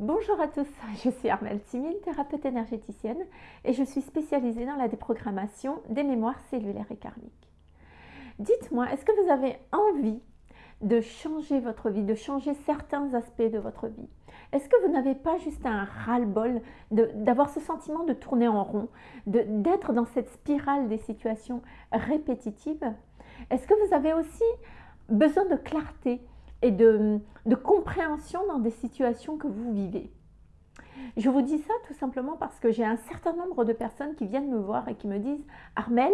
Bonjour à tous, je suis Armelle Timine, thérapeute énergéticienne et je suis spécialisée dans la déprogrammation des mémoires cellulaires et karmiques. Dites-moi, est-ce que vous avez envie de changer votre vie, de changer certains aspects de votre vie? Est-ce que vous n'avez pas juste un ras-le-bol d'avoir ce sentiment de tourner en rond, d'être dans cette spirale des situations répétitives? Est-ce que vous avez aussi besoin de clarté et de, compréhension dans des situations que vous vivez. Je vous dis ça tout simplement parce que j'ai un certain nombre de personnes qui viennent me voir et qui me disent « Armel,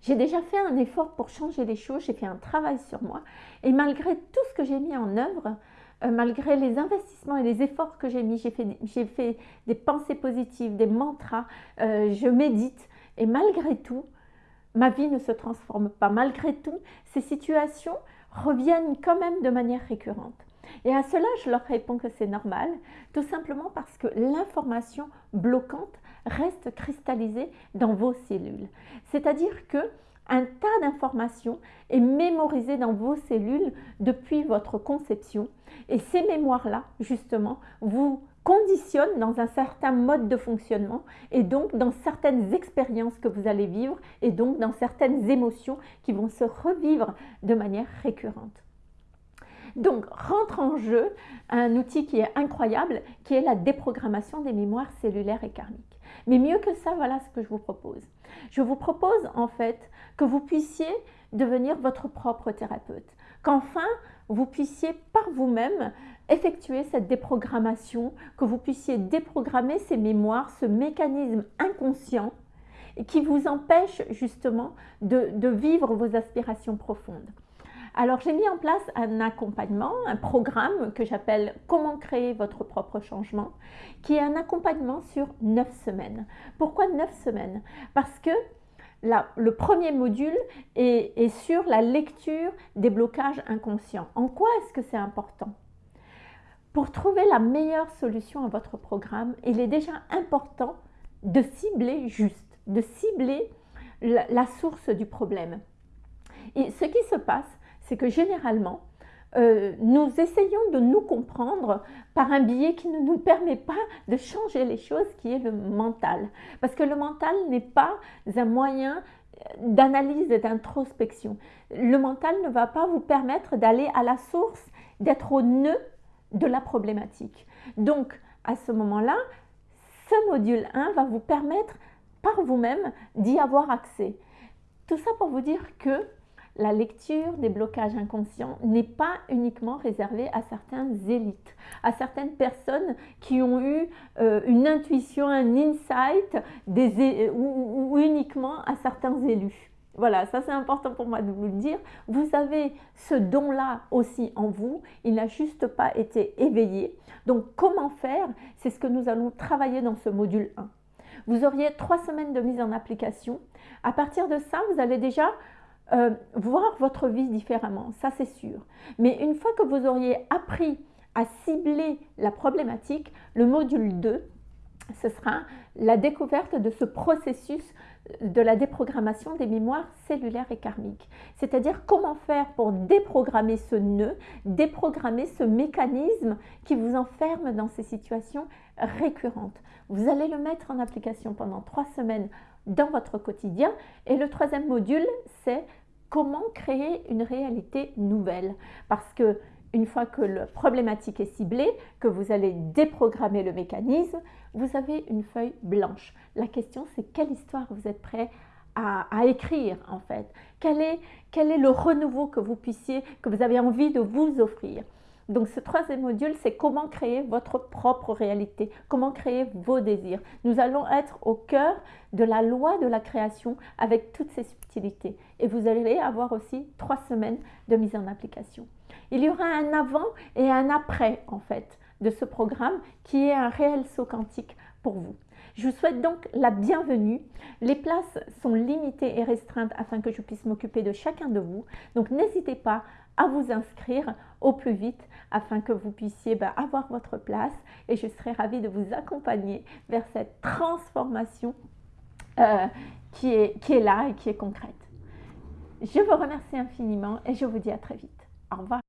j'ai déjà fait un effort pour changer les choses, j'ai fait un travail sur moi et malgré tout ce que j'ai mis en œuvre, euh, malgré les investissements et les efforts que j'ai mis, j'ai fait, des pensées positives, des mantras, euh, je médite et malgré tout, ma vie ne se transforme pas. Malgré tout, ces situations reviennent quand même de manière récurrente. Et à cela, je leur réponds que c'est normal, tout simplement parce que l'information bloquante reste cristallisée dans vos cellules. C'est-à-dire que un tas d'informations est mémorisé dans vos cellules depuis votre conception. Et ces mémoires-là, justement, vous conditionnent dans un certain mode de fonctionnement et donc dans certaines expériences que vous allez vivre et donc dans certaines émotions qui vont se revivre de manière récurrente. Donc, rentre en jeu un outil qui est incroyable, qui est la déprogrammation des mémoires cellulaires et karmiques. Mais mieux que ça, voilà ce que je vous propose. Je vous propose en fait que vous puissiez devenir votre propre thérapeute. Qu'enfin, vous puissiez par vous-même effectuer cette déprogrammation, que vous puissiez déprogrammer ces mémoires, ce mécanisme inconscient qui vous empêche justement de, vivre vos aspirations profondes. Alors j'ai mis en place un accompagnement, un programme que j'appelle « Comment créer votre propre changement » qui est un accompagnement sur 9 semaines. Pourquoi 9 semaines? Parce que le premier module est, sur la lecture des blocages inconscients. En quoi est-ce que c'est important? Pour trouver la meilleure solution à votre programme, il est déjà important de cibler juste, de cibler la source du problème. Et ce qui se passe, c'est que généralement, euh, nous essayons de nous comprendre par un biais qui ne nous permet pas de changer les choses, qui est le mental. Parce que le mental n'est pas un moyen d'analyse et d'introspection. Le mental ne va pas vous permettre d'aller à la source, d'être au nœud de la problématique. Donc, à ce moment-là, ce module 1 va vous permettre par vous-même d'y avoir accès. Tout ça pour vous dire que la lecture des blocages inconscients n'est pas uniquement réservée à certaines élites, à certaines personnes qui ont eu euh, une intuition, un insight ou, ou uniquement à certains élus. Voilà, ça c'est important pour moi de vous le dire. Vous avez ce don-là aussi en vous, il n'a juste pas été éveillé. Donc comment faire? C'est ce que nous allons travailler dans ce module 1. Vous auriez trois semaines de mise en application. À partir de ça, vous allez déjà euh, voir votre vie différemment, ça c'est sûr. Mais une fois que vous auriez appris à cibler la problématique, le module 2, ce sera la découverte de ce processus de la déprogrammation des mémoires cellulaires et karmiques. C'est-à-dire comment faire pour déprogrammer ce nœud, déprogrammer ce mécanisme qui vous enferme dans ces situations récurrentes. Vous allez le mettre en application pendant trois semaines dans votre quotidien. Et le troisième module, c'est comment créer une réalité nouvelle. Parce que une fois que la problématique est ciblée, que vous allez déprogrammer le mécanisme, vous avez une feuille blanche. La question, c'est quelle histoire vous êtes prêt à, écrire en fait? Quel est, quel est le renouveau que vous puissiez, que vous avez envie de vous offrir? Donc ce troisième module, c'est comment créer votre propre réalité, comment créer vos désirs. Nous allons être au cœur de la loi de la création avec toutes ces subtilités. Et vous allez avoir aussi trois semaines de mise en application. Il y aura un avant et un après en fait de ce programme qui est un réel saut quantique pour vous. Je vous souhaite donc la bienvenue. Les places sont limitées et restreintes afin que je puisse m'occuper de chacun de vous. Donc n'hésitez pas à vous inscrire au plus vite afin que vous puissiez bah, avoir votre place et je serai ravie de vous accompagner vers cette transformation euh, qui, est, qui est là et qui est concrète. Je vous remercie infiniment et je vous dis à très vite. Au revoir.